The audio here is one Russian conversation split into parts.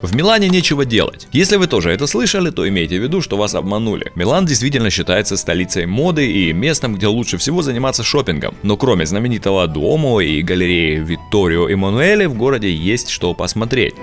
В Милане нечего делать. Если вы тоже это слышали, то имейте в виду, что вас обманули. Милан действительно считается столицей моды и местом, где лучше всего заниматься шопингом. Но кроме знаменитого Дуомо и галереи Витторио Эммануэле в городе есть что посмотреть.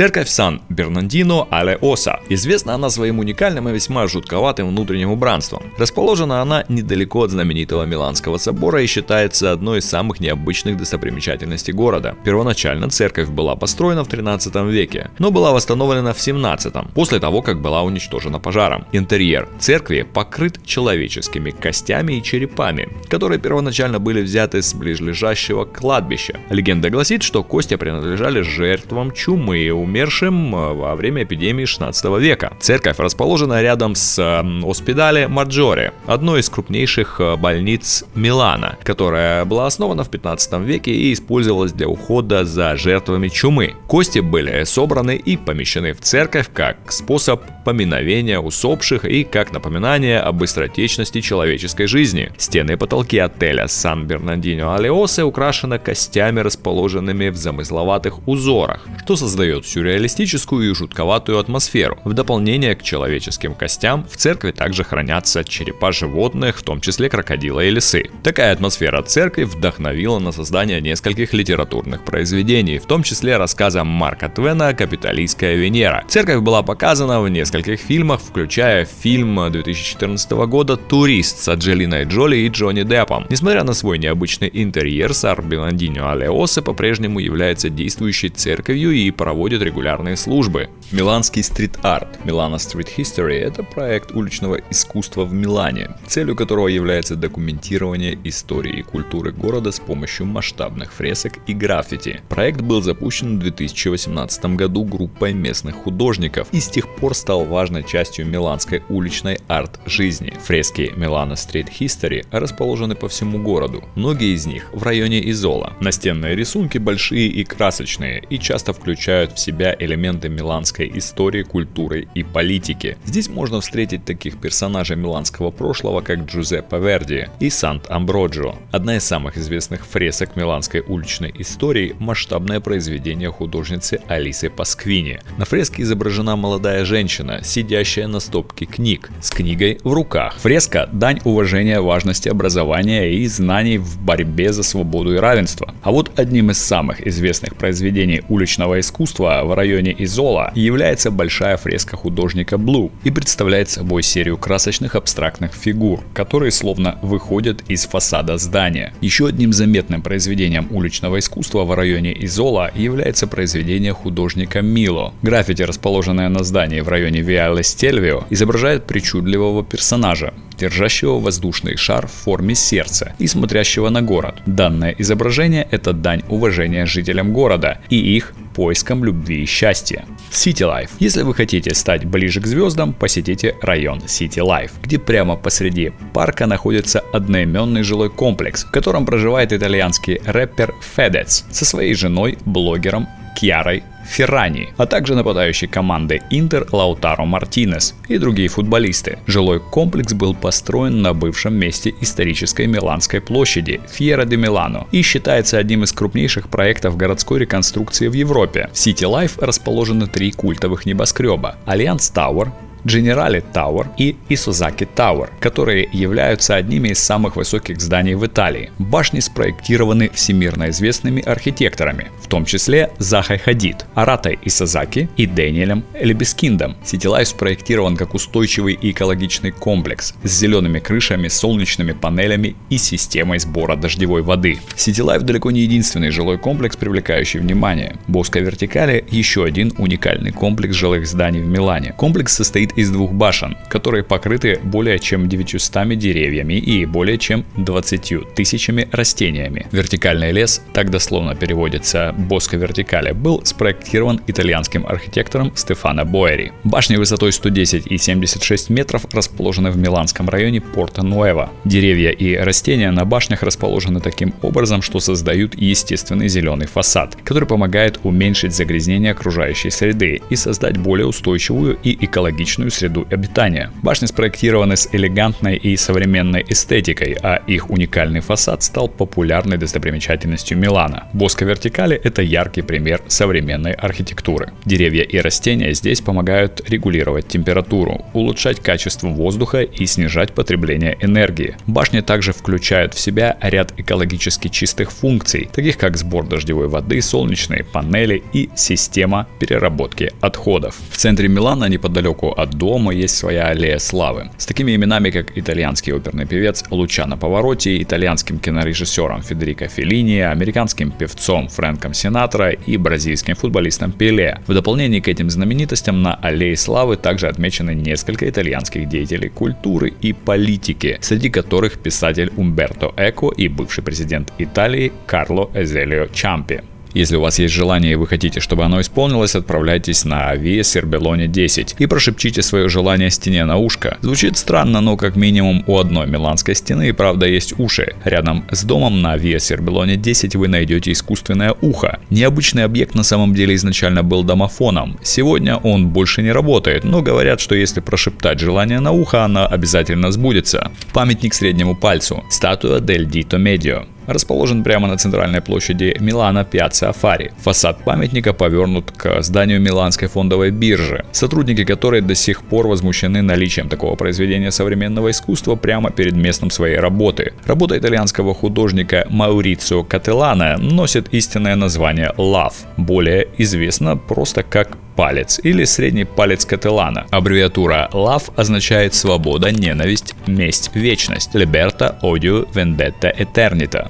Церковь Сан-Бернандино Але-Оса. Известна она своим уникальным и весьма жутковатым внутренним убранством. Расположена она недалеко от знаменитого Миланского собора и считается одной из самых необычных достопримечательностей города. Первоначально церковь была построена в 13 веке, но была восстановлена в 17 после того, как была уничтожена пожаром. Интерьер церкви покрыт человеческими костями и черепами, которые первоначально были взяты с ближлежащего кладбища. Легенда гласит, что кости принадлежали жертвам чумы умершим э, во время эпидемии 16 века. Церковь расположена рядом с Оспидале Маджоре, одной из крупнейших э, больниц Милана, которая была основана в 15 веке и использовалась для ухода за жертвами чумы. Кости были собраны и помещены в церковь как способ поминовения усопших и как напоминание о быстротечности человеческой жизни. Стены и потолки отеля Сан-Бернандино Алеосе украшены костями, расположенными в замысловатых узорах, что создает сюрреалистическую и жутковатую атмосферу. В дополнение к человеческим костям в церкви также хранятся черепа животных, в том числе крокодила и лисы. Такая атмосфера церкви вдохновила на создание нескольких литературных произведений, в том числе рассказа Марка Твена «Капиталистская Венера». Церковь была показана в нескольких фильмах, включая фильм 2014 года «Турист» с Анджелиной Джоли и Джонни Деппом. Несмотря на свой необычный интерьер, Сар Беландиньо Алеосе по-прежнему является действующей церковью и проводит проводит регулярные службы. Миланский стрит-арт Milano Street History – это проект уличного искусства в Милане, целью которого является документирование истории и культуры города с помощью масштабных фресок и граффити. Проект был запущен в 2018 году группой местных художников и с тех пор стал важной частью миланской уличной арт-жизни. Фрески Milano Street History расположены по всему городу, многие из них в районе Изола. Настенные рисунки большие и красочные и часто включают в себя элементы миланской истории, культуры и политики. Здесь можно встретить таких персонажей миланского прошлого, как Джузеппе Верди и Сант-Амброджо. Одна из самых известных фресок миланской уличной истории – масштабное произведение художницы Алисы Пасквини. На фреске изображена молодая женщина, сидящая на стопке книг, с книгой в руках. Фреска – дань уважения важности образования и знаний в борьбе за свободу и равенство. А вот одним из самых известных произведений уличного искусства в районе Изола является большая фреска художника Блу и представляет собой серию красочных абстрактных фигур, которые словно выходят из фасада здания. Еще одним заметным произведением уличного искусства в районе Изола является произведение художника Мило. Граффити, расположенное на здании в районе Виале Стельвио, изображает причудливого персонажа, держащего воздушный шар в форме сердца и смотрящего на город. Данное изображение – это дань уважения жителям города и их поиском любви и счастья. City Life. Если вы хотите стать ближе к звездам, посетите район City Life, где прямо посреди парка находится одноименный жилой комплекс, в котором проживает итальянский рэпер Fedez со своей женой, блогером Кьярой Ферраньи, а также нападающий команды Интер Лаутаро Мартинес и другие футболисты. Жилой комплекс был построен на бывшем месте исторической Миланской площади Фьера де Милано и считается одним из крупнейших проектов городской реконструкции в Европе. В City Life расположены три культовых небоскреба – Allianz Tower, Generali Tower и Isozaki Tower, которые являются одними из самых высоких зданий в Италии. Башни спроектированы всемирно известными архитекторами, в том числе Захай Хадид, Аратой Исазаки и Дэниелем Элебескиндом. City Life спроектирован как устойчивый и экологичный комплекс с зелеными крышами, солнечными панелями и системой сбора дождевой воды. Life далеко не единственный жилой комплекс, привлекающий внимание. Боска Вертикали – еще один уникальный комплекс жилых зданий в Милане. Комплекс состоит состоит из двух башен, которые покрыты более чем 900 деревьями и более чем 20 тысячами растениями. Вертикальный лес, так дословно переводится Боско Вертикале, был спроектирован итальянским архитектором Стефано Боэри. Башни высотой 110 и 76 метров расположены в миланском районе Порто-Нуэва. Деревья и растения на башнях расположены таким образом, что создают естественный зеленый фасад, который помогает уменьшить загрязнение окружающей среды и создать более устойчивую и экологичную личную среду обитания. Башни спроектированы с элегантной и современной эстетикой, а их уникальный фасад стал популярной достопримечательностью Милана. Боско вертикали – это яркий пример современной архитектуры. Деревья и растения здесь помогают регулировать температуру, улучшать качество воздуха и снижать потребление энергии. Башни также включают в себя ряд экологически чистых функций, таких как сбор дождевой воды, солнечные панели и система переработки отходов. В центре Милана, неподалеку от дома, есть своя аллея славы. С такими именами, как итальянский оперный певец Лучано Повороти, итальянским кинорежиссером Федерико Феллини, американским певцом Фрэнком Синатра и бразильским футболистом Пеле. В дополнение к этим знаменитостям на аллее славы также отмечены несколько итальянских деятелей культуры и политики, среди которых писатель Умберто Эко и бывший президент Италии Карло Эзелио Чампи. Если у вас есть желание и вы хотите, чтобы оно исполнилось, отправляйтесь на Via Сербелоне 10 и прошепчите свое желание стене на ушко. Звучит странно, но как минимум у одной миланской стены и правда есть уши. Рядом с домом на Via Сербелоне 10 вы найдете искусственное ухо. Необычный объект на самом деле изначально был домофоном. Сегодня он больше не работает, но говорят, что если прошептать желание на ухо, оно обязательно сбудется. Памятник среднему пальцу. Статуя Дель Дито Медио расположен прямо на центральной площади Милана Пьяцца Афари. Фасад памятника повернут к зданию Миланской фондовой биржи, сотрудники которой до сих пор возмущены наличием такого произведения современного искусства прямо перед местом своей работы. Работа итальянского художника Маурицио Кателана носит истинное название «Love», более известно просто как палец или средний палец Кателана. Аббревиатура LOVE означает свобода, ненависть, месть, вечность. Liberta, odio, vendetta, eternita.